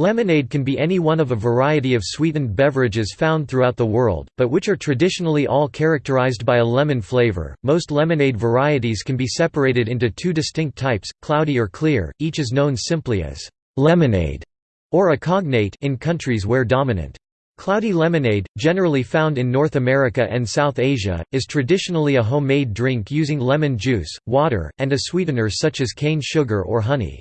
Lemonade can be any one of a variety of sweetened beverages found throughout the world, but which are traditionally all characterized by a lemon flavor. Most lemonade varieties can be separated into two distinct types, cloudy or clear, each is known simply as lemonade or a cognate in countries where dominant. Cloudy lemonade, generally found in North America and South Asia, is traditionally a homemade drink using lemon juice, water, and a sweetener such as cane sugar or honey.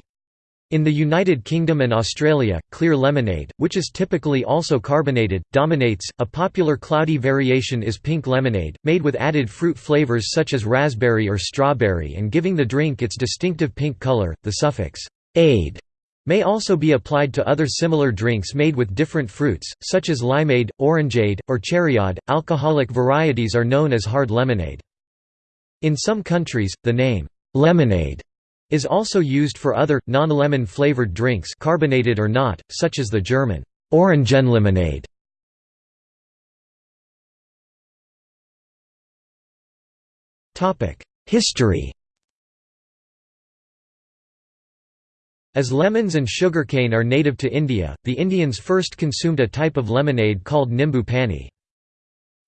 In the United Kingdom and Australia, clear lemonade, which is typically also carbonated, dominates. A popular cloudy variation is pink lemonade, made with added fruit flavors such as raspberry or strawberry and giving the drink its distinctive pink color. The suffix "-ade" may also be applied to other similar drinks made with different fruits, such as limeade, orangeade, or cherryade. Alcoholic varieties are known as hard lemonade. In some countries, the name lemonade is also used for other, non-lemon flavored drinks carbonated or not, such as the German Orangenlimonade. History As lemons and sugarcane are native to India, the Indians first consumed a type of lemonade called nimbu pani.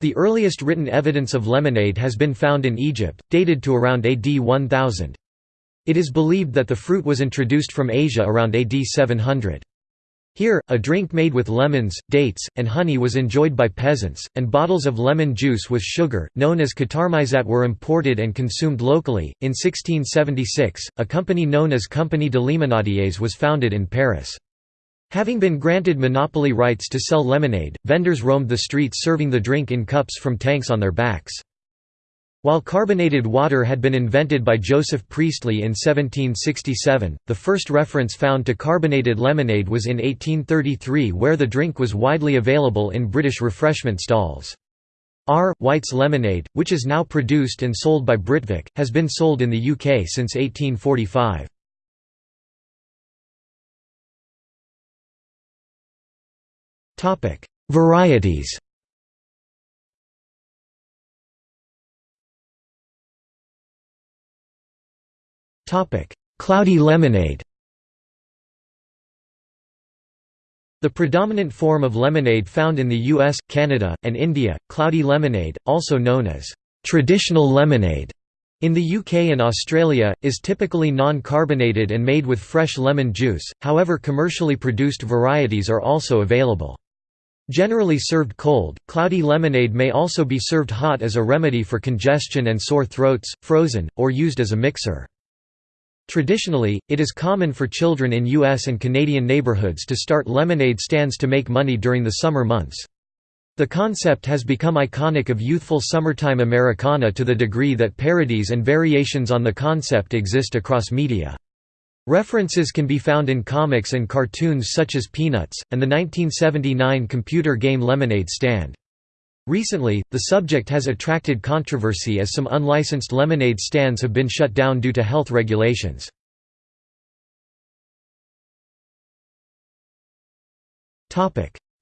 The earliest written evidence of lemonade has been found in Egypt, dated to around AD 1000. It is believed that the fruit was introduced from Asia around AD 700. Here, a drink made with lemons, dates, and honey was enjoyed by peasants, and bottles of lemon juice with sugar, known as qatarmizat were imported and consumed locally. In 1676, a company known as Compagnie de Limonadiers was founded in Paris. Having been granted monopoly rights to sell lemonade, vendors roamed the streets serving the drink in cups from tanks on their backs. While carbonated water had been invented by Joseph Priestley in 1767, the first reference found to carbonated lemonade was in 1833 where the drink was widely available in British refreshment stalls. R. White's lemonade, which is now produced and sold by Britvic, has been sold in the UK since 1845. Varieties Cloudy lemonade The predominant form of lemonade found in the US, Canada, and India, cloudy lemonade, also known as traditional lemonade, in the UK and Australia, is typically non-carbonated and made with fresh lemon juice, however commercially produced varieties are also available. Generally served cold, cloudy lemonade may also be served hot as a remedy for congestion and sore throats, frozen, or used as a mixer. Traditionally, it is common for children in U.S. and Canadian neighborhoods to start lemonade stands to make money during the summer months. The concept has become iconic of youthful summertime Americana to the degree that parodies and variations on the concept exist across media. References can be found in comics and cartoons such as Peanuts, and the 1979 computer game Lemonade Stand. Recently, the subject has attracted controversy as some unlicensed lemonade stands have been shut down due to health regulations.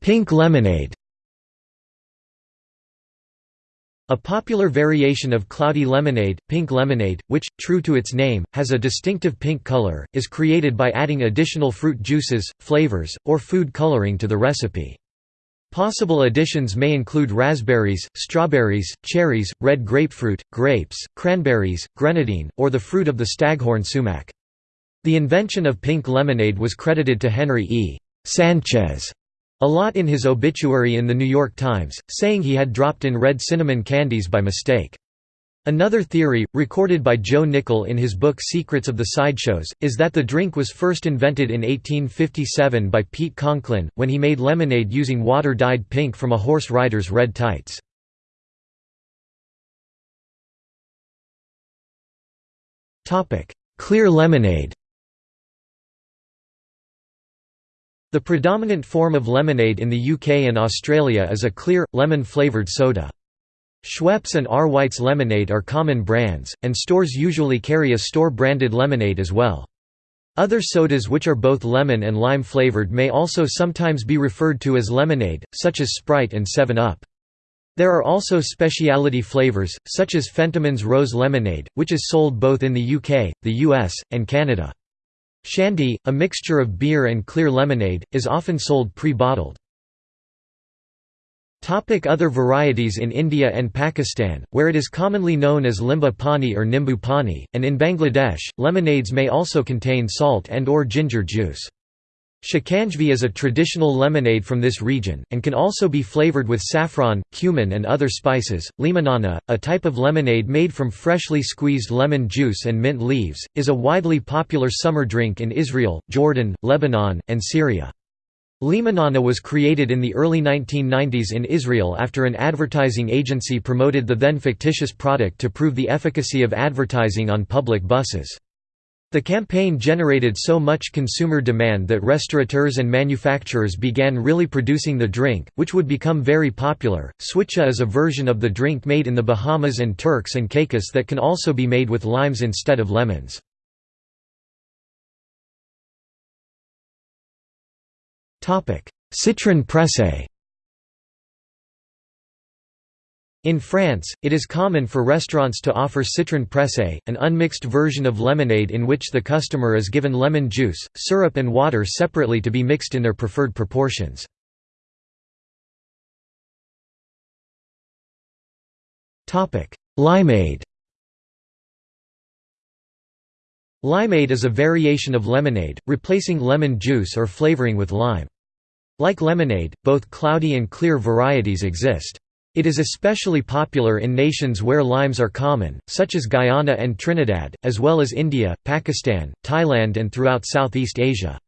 Pink lemonade A popular variation of cloudy lemonade, pink lemonade, which, true to its name, has a distinctive pink color, is created by adding additional fruit juices, flavors, or food coloring to the recipe. Possible additions may include raspberries, strawberries, cherries, red grapefruit, grapes, cranberries, grenadine, or the fruit of the staghorn sumac. The invention of pink lemonade was credited to Henry E. Sanchez Allott in his obituary in The New York Times, saying he had dropped in red cinnamon candies by mistake. Another theory, recorded by Joe Nickell in his book Secrets of the Sideshows, is that the drink was first invented in 1857 by Pete Conklin, when he made lemonade using water dyed pink from a horse rider's red tights. Clear lemonade The predominant form of lemonade in the UK and Australia is a clear, lemon-flavoured soda. Schweppes and R. White's lemonade are common brands, and stores usually carry a store-branded lemonade as well. Other sodas which are both lemon and lime flavored may also sometimes be referred to as lemonade, such as Sprite and 7-Up. There are also specialty flavors, such as Fentimans Rose Lemonade, which is sold both in the UK, the US, and Canada. Shandy, a mixture of beer and clear lemonade, is often sold pre-bottled. Other varieties In India and Pakistan, where it is commonly known as limbu pani or nimbu pani, and in Bangladesh, lemonades may also contain salt and or ginger juice. Shikanjvi is a traditional lemonade from this region, and can also be flavored with saffron, cumin and other spices. Limonana, a type of lemonade made from freshly squeezed lemon juice and mint leaves, is a widely popular summer drink in Israel, Jordan, Lebanon, and Syria. Limonana was created in the early 1990s in Israel after an advertising agency promoted the then fictitious product to prove the efficacy of advertising on public buses. The campaign generated so much consumer demand that restaurateurs and manufacturers began really producing the drink, which would become very popular. Switcha is a version of the drink made in the Bahamas and Turks and Caicos that can also be made with limes instead of lemons. Citron pressé In France, it is common for restaurants to offer citron pressé, an unmixed version of lemonade in which the customer is given lemon juice, syrup and water separately to be mixed in their preferred proportions. Limeade Limeade is a variation of lemonade, replacing lemon juice or flavoring with lime. Like lemonade, both cloudy and clear varieties exist. It is especially popular in nations where limes are common, such as Guyana and Trinidad, as well as India, Pakistan, Thailand and throughout Southeast Asia.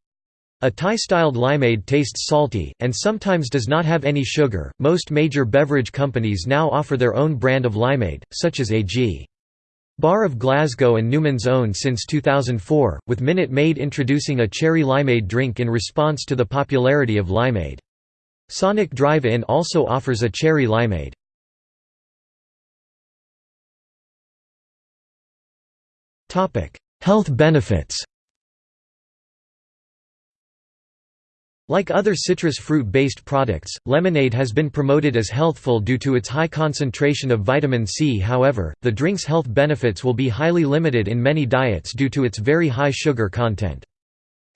A Thai-styled limeade tastes salty, and sometimes does not have any sugar. Most major beverage companies now offer their own brand of limeade, such as AG. Barr of Glasgow and Newman's Own since 2004, with Minute Maid introducing a cherry limeade drink in response to the popularity of limeade. Sonic Drive-In also offers a cherry limeade. Health benefits Like other citrus fruit-based products, lemonade has been promoted as healthful due to its high concentration of vitamin C however, the drink's health benefits will be highly limited in many diets due to its very high sugar content.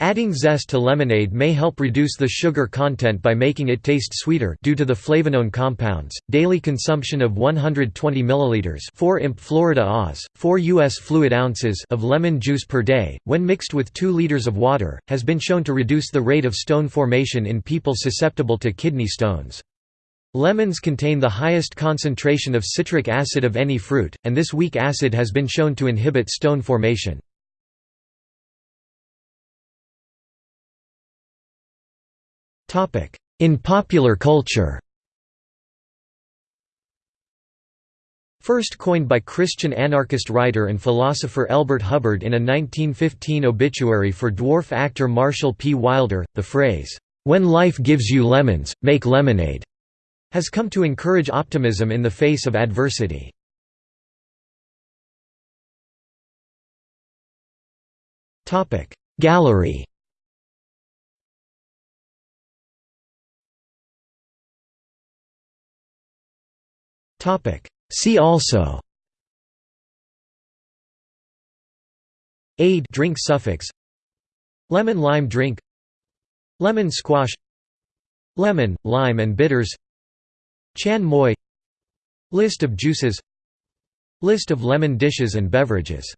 Adding zest to lemonade may help reduce the sugar content by making it taste sweeter due to the flavanone compounds. Daily consumption of 120 milliliters, 4 imp Florida Oz, 4 US fluid ounces of lemon juice per day, when mixed with 2 liters of water, has been shown to reduce the rate of stone formation in people susceptible to kidney stones. Lemons contain the highest concentration of citric acid of any fruit, and this weak acid has been shown to inhibit stone formation. In popular culture First coined by Christian anarchist writer and philosopher Elbert Hubbard in a 1915 obituary for dwarf actor Marshall P. Wilder, the phrase, "'When life gives you lemons, make lemonade' has come to encourage optimism in the face of adversity. Gallery See also. Aid drink suffix. Lemon lime drink. Lemon squash. Lemon, lime and bitters. Chan moi. List of juices. List of lemon dishes and beverages